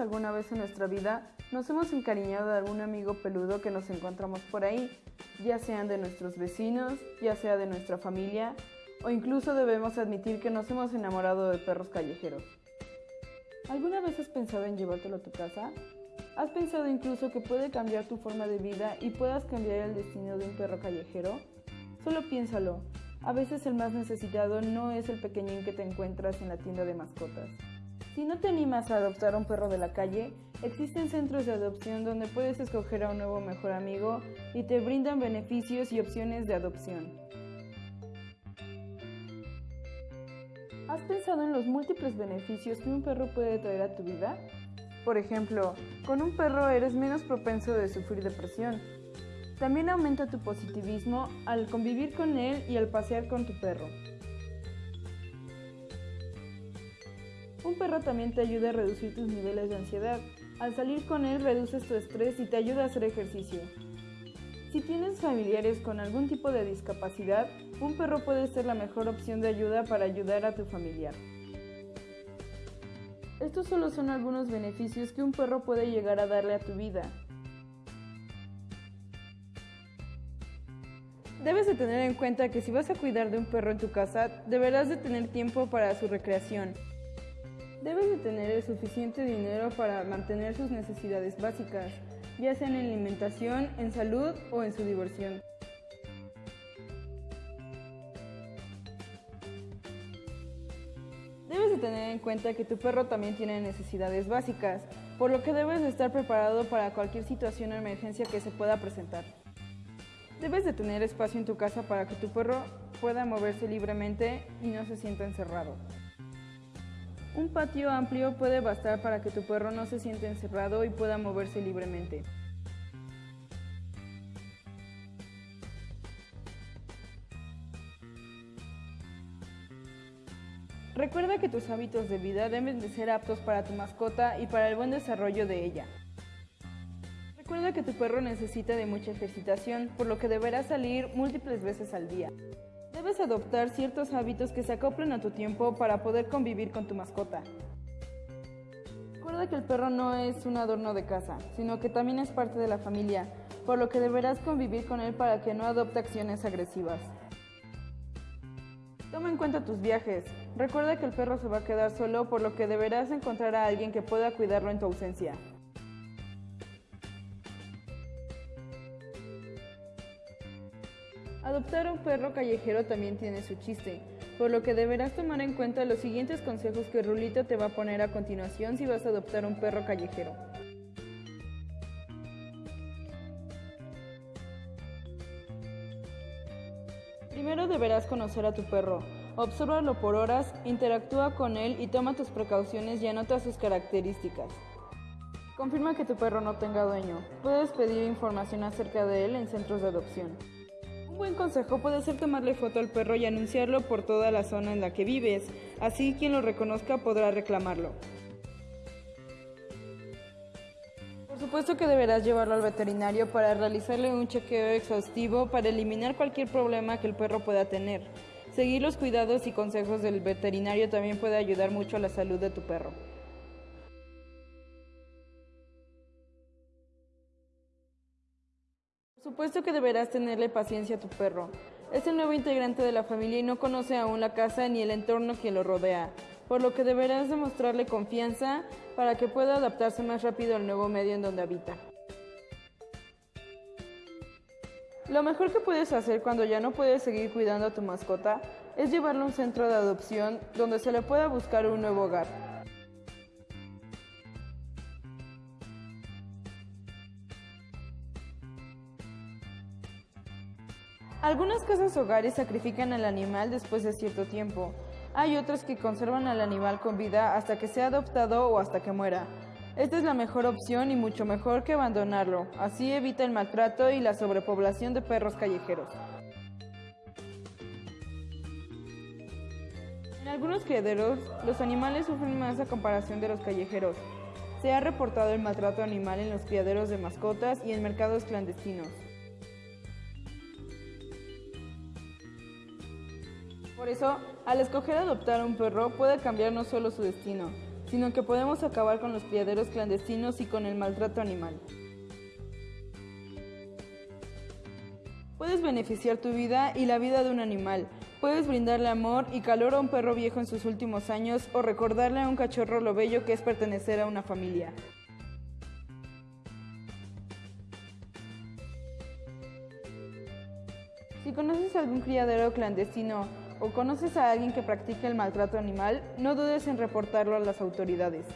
alguna vez en nuestra vida nos hemos encariñado de algún amigo peludo que nos encontramos por ahí, ya sean de nuestros vecinos, ya sea de nuestra familia, o incluso debemos admitir que nos hemos enamorado de perros callejeros. ¿Alguna vez has pensado en llevártelo a tu casa? ¿Has pensado incluso que puede cambiar tu forma de vida y puedas cambiar el destino de un perro callejero? Solo piénsalo, a veces el más necesitado no es el pequeñín que te encuentras en la tienda de mascotas. Si no te animas a adoptar a un perro de la calle, existen centros de adopción donde puedes escoger a un nuevo mejor amigo y te brindan beneficios y opciones de adopción. ¿Has pensado en los múltiples beneficios que un perro puede traer a tu vida? Por ejemplo, con un perro eres menos propenso de sufrir depresión. También aumenta tu positivismo al convivir con él y al pasear con tu perro. Un perro también te ayuda a reducir tus niveles de ansiedad. Al salir con él reduces tu estrés y te ayuda a hacer ejercicio. Si tienes familiares con algún tipo de discapacidad, un perro puede ser la mejor opción de ayuda para ayudar a tu familiar. Estos solo son algunos beneficios que un perro puede llegar a darle a tu vida. Debes de tener en cuenta que si vas a cuidar de un perro en tu casa, deberás de tener tiempo para su recreación. Debes de tener el suficiente dinero para mantener sus necesidades básicas, ya sea en alimentación, en salud o en su diversión. Debes de tener en cuenta que tu perro también tiene necesidades básicas, por lo que debes de estar preparado para cualquier situación o emergencia que se pueda presentar. Debes de tener espacio en tu casa para que tu perro pueda moverse libremente y no se sienta encerrado. Un patio amplio puede bastar para que tu perro no se sienta encerrado y pueda moverse libremente. Recuerda que tus hábitos de vida deben de ser aptos para tu mascota y para el buen desarrollo de ella. Recuerda que tu perro necesita de mucha ejercitación, por lo que deberá salir múltiples veces al día. Debes adoptar ciertos hábitos que se acoplen a tu tiempo para poder convivir con tu mascota. Recuerda que el perro no es un adorno de casa, sino que también es parte de la familia, por lo que deberás convivir con él para que no adopte acciones agresivas. Toma en cuenta tus viajes. Recuerda que el perro se va a quedar solo, por lo que deberás encontrar a alguien que pueda cuidarlo en tu ausencia. Adoptar un perro callejero también tiene su chiste, por lo que deberás tomar en cuenta los siguientes consejos que Rulito te va a poner a continuación si vas a adoptar un perro callejero. Primero deberás conocer a tu perro. Obsérvalo por horas, interactúa con él y toma tus precauciones y anota sus características. Confirma que tu perro no tenga dueño. Puedes pedir información acerca de él en centros de adopción. Un buen consejo puede ser tomarle foto al perro y anunciarlo por toda la zona en la que vives, así quien lo reconozca podrá reclamarlo. Por supuesto que deberás llevarlo al veterinario para realizarle un chequeo exhaustivo para eliminar cualquier problema que el perro pueda tener. Seguir los cuidados y consejos del veterinario también puede ayudar mucho a la salud de tu perro. Supuesto que deberás tenerle paciencia a tu perro. Es el nuevo integrante de la familia y no conoce aún la casa ni el entorno que lo rodea, por lo que deberás demostrarle confianza para que pueda adaptarse más rápido al nuevo medio en donde habita. Lo mejor que puedes hacer cuando ya no puedes seguir cuidando a tu mascota es llevarlo a un centro de adopción donde se le pueda buscar un nuevo hogar. Algunas casas hogares sacrifican al animal después de cierto tiempo. Hay otras que conservan al animal con vida hasta que sea adoptado o hasta que muera. Esta es la mejor opción y mucho mejor que abandonarlo. Así evita el maltrato y la sobrepoblación de perros callejeros. En algunos criaderos, los animales sufren más a comparación de los callejeros. Se ha reportado el maltrato animal en los criaderos de mascotas y en mercados clandestinos. Por eso, al escoger adoptar un perro puede cambiar no solo su destino, sino que podemos acabar con los criaderos clandestinos y con el maltrato animal. Puedes beneficiar tu vida y la vida de un animal. Puedes brindarle amor y calor a un perro viejo en sus últimos años o recordarle a un cachorro lo bello que es pertenecer a una familia. Si conoces algún criadero clandestino o conoces a alguien que practique el maltrato animal, no dudes en reportarlo a las autoridades.